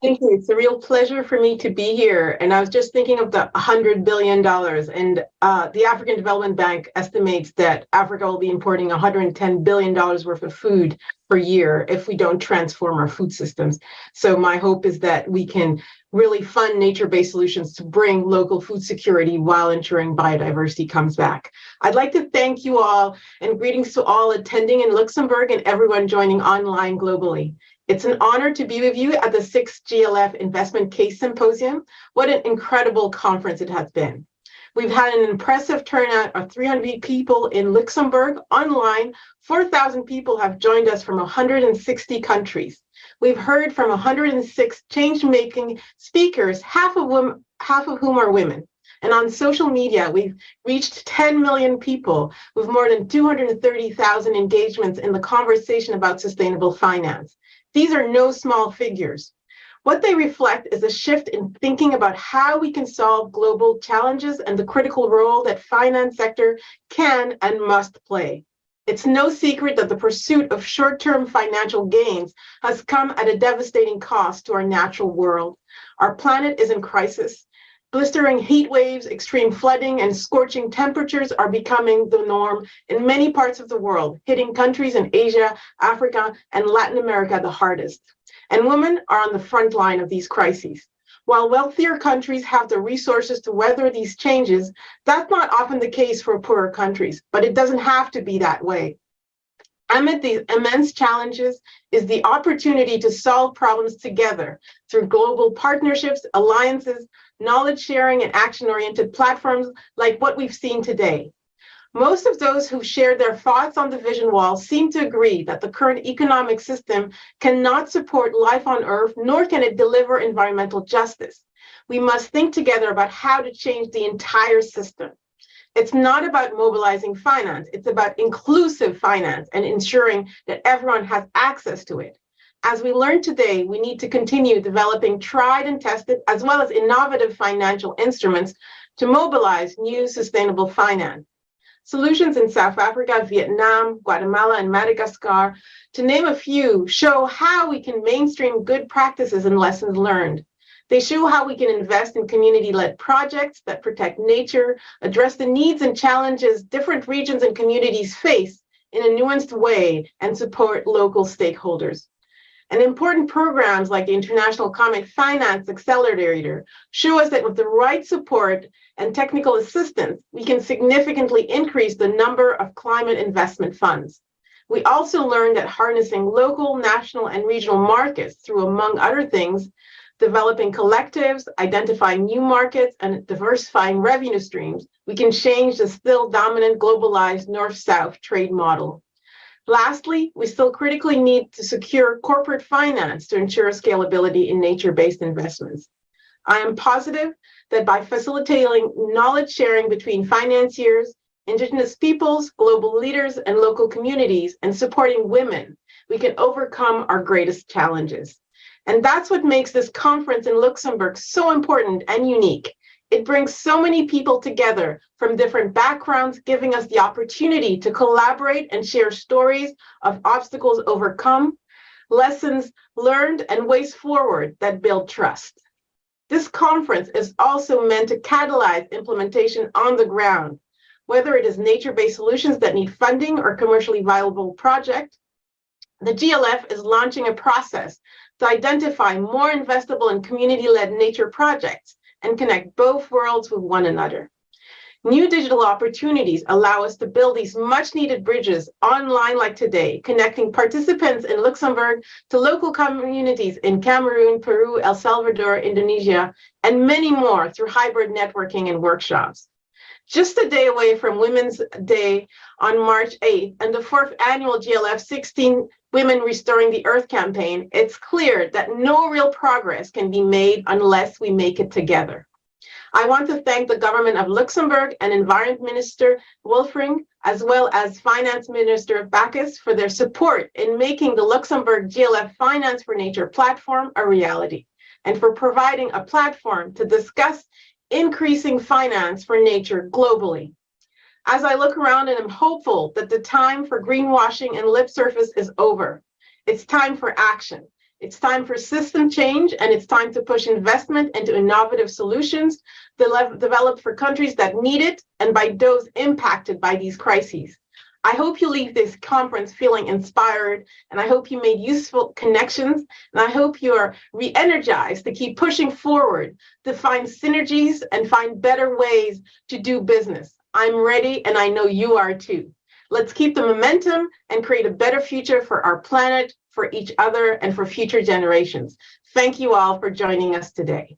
Thank you. It's a real pleasure for me to be here. And I was just thinking of the $100 billion. And uh, the African Development Bank estimates that Africa will be importing $110 billion worth of food per year if we don't transform our food systems. So my hope is that we can really fund nature-based solutions to bring local food security while ensuring biodiversity comes back. I'd like to thank you all and greetings to all attending in Luxembourg and everyone joining online globally. It's an honor to be with you at the sixth GLF Investment Case Symposium. What an incredible conference it has been. We've had an impressive turnout of 300 people in Luxembourg online. 4,000 people have joined us from 160 countries. We've heard from 106 change-making speakers, half of, whom, half of whom are women. And on social media, we've reached 10 million people with more than 230,000 engagements in the conversation about sustainable finance. These are no small figures. What they reflect is a shift in thinking about how we can solve global challenges and the critical role that finance sector can and must play. It's no secret that the pursuit of short-term financial gains has come at a devastating cost to our natural world. Our planet is in crisis. Blistering heat waves, extreme flooding, and scorching temperatures are becoming the norm in many parts of the world, hitting countries in Asia, Africa, and Latin America the hardest. And women are on the front line of these crises. While wealthier countries have the resources to weather these changes, that's not often the case for poorer countries, but it doesn't have to be that way. Amid these immense challenges is the opportunity to solve problems together through global partnerships, alliances, knowledge sharing, and action-oriented platforms like what we've seen today. Most of those who shared their thoughts on the vision wall seem to agree that the current economic system cannot support life on Earth, nor can it deliver environmental justice. We must think together about how to change the entire system. It's not about mobilizing finance, it's about inclusive finance and ensuring that everyone has access to it. As we learned today, we need to continue developing tried and tested, as well as innovative financial instruments to mobilize new sustainable finance. Solutions in South Africa, Vietnam, Guatemala, and Madagascar, to name a few, show how we can mainstream good practices and lessons learned. They show how we can invest in community-led projects that protect nature, address the needs and challenges different regions and communities face in a nuanced way, and support local stakeholders. And important programs like the International Climate Finance Accelerator show us that with the right support and technical assistance, we can significantly increase the number of climate investment funds. We also learned that harnessing local, national, and regional markets through, among other things, developing collectives, identifying new markets, and diversifying revenue streams, we can change the still dominant globalized North-South trade model. Lastly, we still critically need to secure corporate finance to ensure scalability in nature-based investments. I am positive that by facilitating knowledge sharing between financiers, indigenous peoples, global leaders, and local communities, and supporting women, we can overcome our greatest challenges. And that's what makes this conference in Luxembourg so important and unique. It brings so many people together from different backgrounds, giving us the opportunity to collaborate and share stories of obstacles overcome, lessons learned, and ways forward that build trust. This conference is also meant to catalyze implementation on the ground, whether it is nature-based solutions that need funding or commercially viable project. The GLF is launching a process to identify more investable and community-led nature projects and connect both worlds with one another. New digital opportunities allow us to build these much needed bridges online like today, connecting participants in Luxembourg to local communities in Cameroon, Peru, El Salvador, Indonesia, and many more through hybrid networking and workshops. Just a day away from Women's Day on March 8th and the fourth annual GLF 16 Women Restoring the Earth campaign, it's clear that no real progress can be made unless we make it together. I want to thank the government of Luxembourg and Environment Minister Welfring, as well as Finance Minister Backes for their support in making the Luxembourg GLF Finance for Nature platform a reality, and for providing a platform to discuss increasing finance for nature globally. As I look around and am hopeful that the time for greenwashing and lip service is over, it's time for action. It's time for system change and it's time to push investment into innovative solutions developed for countries that need it and by those impacted by these crises. I hope you leave this conference feeling inspired, and I hope you made useful connections, and I hope you are re-energized to keep pushing forward to find synergies and find better ways to do business. I'm ready, and I know you are too. Let's keep the momentum and create a better future for our planet, for each other, and for future generations. Thank you all for joining us today.